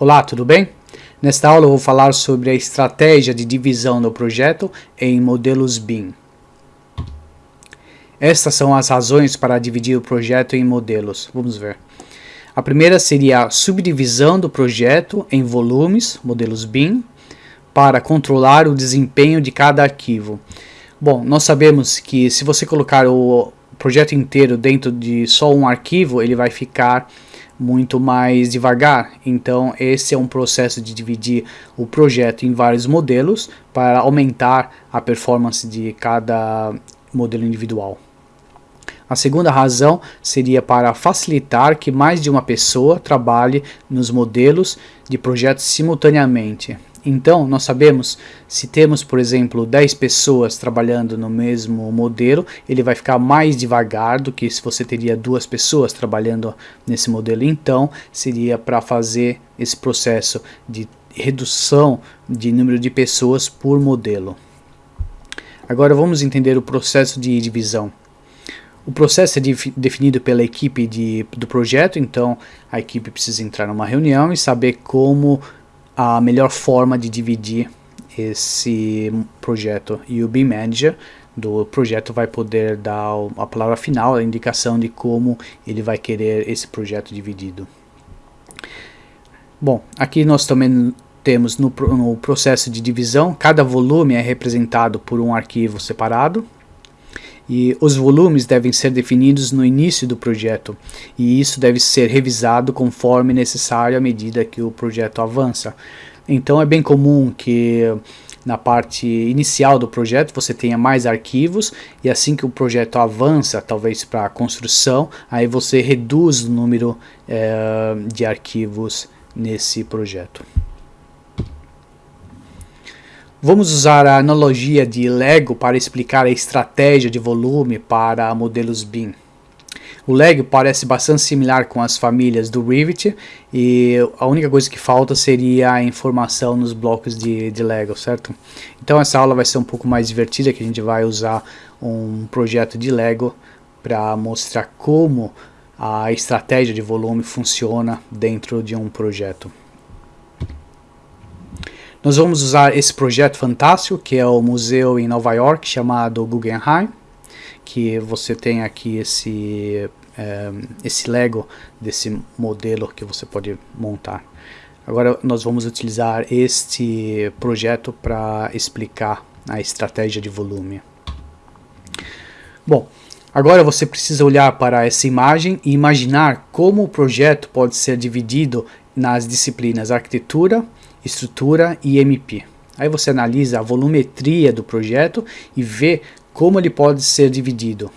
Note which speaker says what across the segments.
Speaker 1: Olá, tudo bem? Nesta aula eu vou falar sobre a estratégia de divisão do projeto em modelos BIM. Estas são as razões para dividir o projeto em modelos. Vamos ver. A primeira seria a subdivisão do projeto em volumes, modelos BIM, para controlar o desempenho de cada arquivo. Bom, nós sabemos que se você colocar o projeto inteiro dentro de só um arquivo, ele vai ficar muito mais devagar. Então, esse é um processo de dividir o projeto em vários modelos para aumentar a performance de cada modelo individual. A segunda razão seria para facilitar que mais de uma pessoa trabalhe nos modelos de projetos simultaneamente. Então, nós sabemos, se temos, por exemplo, 10 pessoas trabalhando no mesmo modelo, ele vai ficar mais devagar do que se você teria duas pessoas trabalhando nesse modelo. Então, seria para fazer esse processo de redução de número de pessoas por modelo. Agora vamos entender o processo de divisão. O processo é definido pela equipe de, do projeto, então a equipe precisa entrar numa reunião e saber como a melhor forma de dividir esse projeto e o BIM Manager do projeto vai poder dar a palavra final, a indicação de como ele vai querer esse projeto dividido. Bom, aqui nós também temos no, no processo de divisão, cada volume é representado por um arquivo separado, e os volumes devem ser definidos no início do projeto, e isso deve ser revisado conforme necessário à medida que o projeto avança. Então é bem comum que na parte inicial do projeto você tenha mais arquivos e assim que o projeto avança, talvez para a construção, aí você reduz o número é, de arquivos nesse projeto. Vamos usar a analogia de Lego para explicar a estratégia de volume para modelos BIM. O Lego parece bastante similar com as famílias do Rivet e a única coisa que falta seria a informação nos blocos de, de Lego, certo? Então essa aula vai ser um pouco mais divertida, que a gente vai usar um projeto de Lego para mostrar como a estratégia de volume funciona dentro de um projeto. Nós vamos usar esse projeto fantástico, que é o museu em Nova York, chamado Guggenheim, que você tem aqui esse, é, esse Lego desse modelo que você pode montar. Agora nós vamos utilizar este projeto para explicar a estratégia de volume. Bom, agora você precisa olhar para essa imagem e imaginar como o projeto pode ser dividido nas disciplinas arquitetura, estrutura e MP. Aí você analisa a volumetria do projeto e vê como ele pode ser dividido.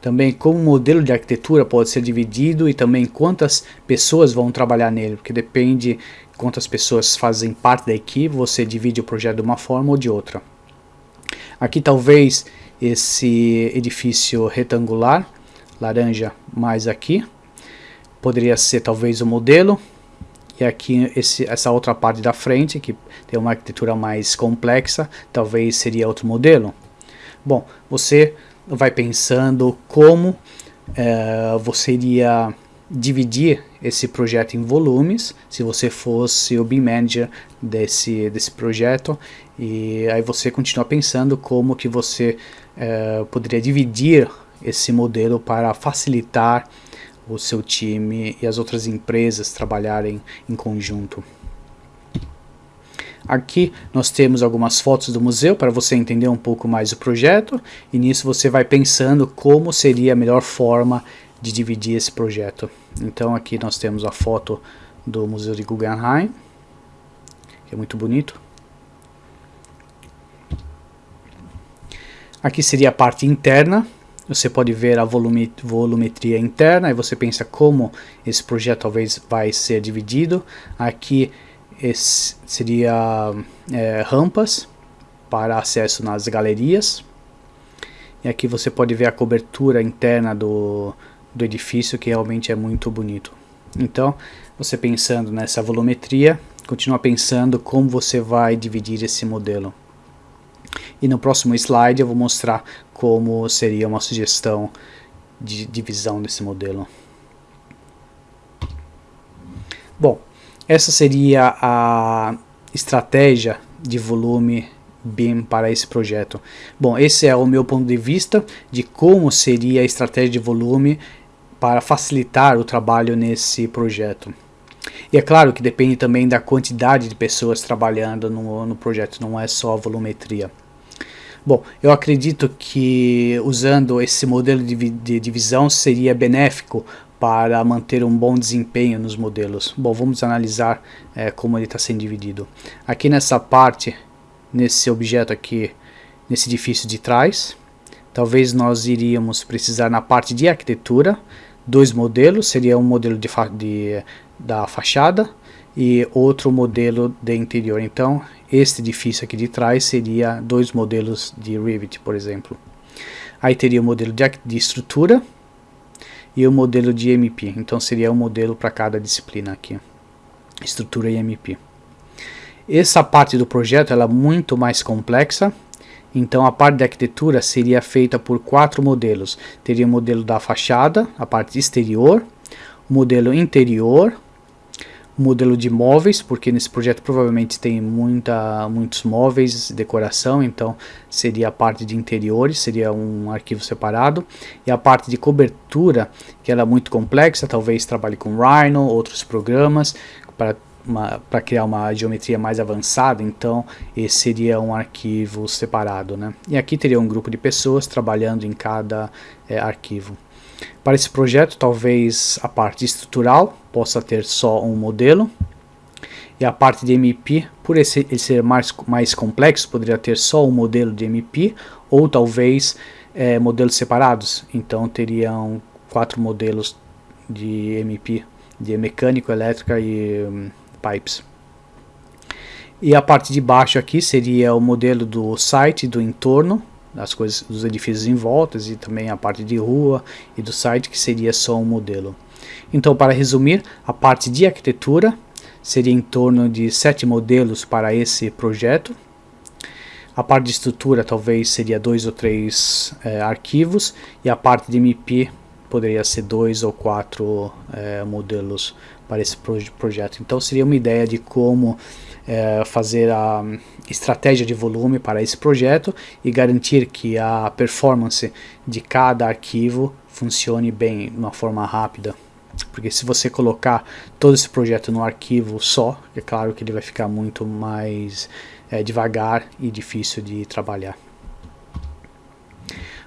Speaker 1: Também como o modelo de arquitetura pode ser dividido e também quantas pessoas vão trabalhar nele, porque depende quantas pessoas fazem parte da equipe, você divide o projeto de uma forma ou de outra. Aqui talvez esse edifício retangular, laranja mais aqui, poderia ser talvez o modelo, e aqui esse, essa outra parte da frente, que tem uma arquitetura mais complexa, talvez seria outro modelo. Bom, você vai pensando como é, você iria dividir esse projeto em volumes, se você fosse o BIM Manager desse, desse projeto, e aí você continua pensando como que você é, poderia dividir esse modelo para facilitar o seu time e as outras empresas trabalharem em conjunto. Aqui nós temos algumas fotos do museu para você entender um pouco mais o projeto e nisso você vai pensando como seria a melhor forma de dividir esse projeto. Então aqui nós temos a foto do Museu de Guggenheim, que é muito bonito. Aqui seria a parte interna, você pode ver a volumetria interna e você pensa como esse projeto talvez vai ser dividido. Aqui seria é, rampas para acesso nas galerias. E aqui você pode ver a cobertura interna do, do edifício que realmente é muito bonito. Então, você pensando nessa volumetria, continua pensando como você vai dividir esse modelo. E no próximo slide eu vou mostrar como seria uma sugestão de divisão desse modelo. Bom, essa seria a estratégia de volume BIM para esse projeto. Bom, esse é o meu ponto de vista de como seria a estratégia de volume para facilitar o trabalho nesse projeto. E é claro que depende também da quantidade de pessoas trabalhando no, no projeto, não é só a volumetria. Bom, eu acredito que usando esse modelo de, de divisão seria benéfico para manter um bom desempenho nos modelos. Bom, vamos analisar é, como ele está sendo dividido. Aqui nessa parte, nesse objeto aqui, nesse edifício de trás, talvez nós iríamos precisar na parte de arquitetura, dois modelos, seria um modelo de, de da fachada e outro modelo de interior. Então, este edifício aqui de trás seria dois modelos de Revit, por exemplo. Aí teria o modelo de, de estrutura e o modelo de MP. Então, seria um modelo para cada disciplina aqui, estrutura e MP. Essa parte do projeto é muito mais complexa, então a parte da arquitetura seria feita por quatro modelos. Teria o modelo da fachada, a parte exterior, o modelo interior, modelo de móveis, porque nesse projeto provavelmente tem muita, muitos móveis, decoração, então seria a parte de interiores, seria um arquivo separado, e a parte de cobertura, que ela é muito complexa, talvez trabalhe com Rhino, outros programas, para para criar uma geometria mais avançada, então esse seria um arquivo separado. Né? E aqui teria um grupo de pessoas trabalhando em cada é, arquivo. Para esse projeto, talvez a parte estrutural possa ter só um modelo, e a parte de MP, por esse, ele ser mais, mais complexo, poderia ter só um modelo de MP, ou talvez é, modelos separados, então teriam quatro modelos de MP, de mecânico, elétrica e um, pipes. E a parte de baixo aqui seria o modelo do site, do entorno, das coisas dos edifícios em voltas e também a parte de rua e do site que seria só um modelo. Então, para resumir, a parte de arquitetura seria em torno de sete modelos para esse projeto. A parte de estrutura talvez seria dois ou três é, arquivos e a parte de MP poderia ser dois ou quatro é, modelos para esse projeto. Então seria uma ideia de como é, fazer a estratégia de volume para esse projeto e garantir que a performance de cada arquivo funcione bem, de uma forma rápida. Porque se você colocar todo esse projeto no arquivo só, é claro que ele vai ficar muito mais é, devagar e difícil de trabalhar.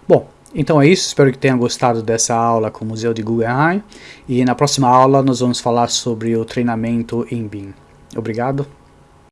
Speaker 1: Bom, então é isso, espero que tenham gostado dessa aula com o Museu de Guggenheim e na próxima aula nós vamos falar sobre o treinamento em BIM. Obrigado.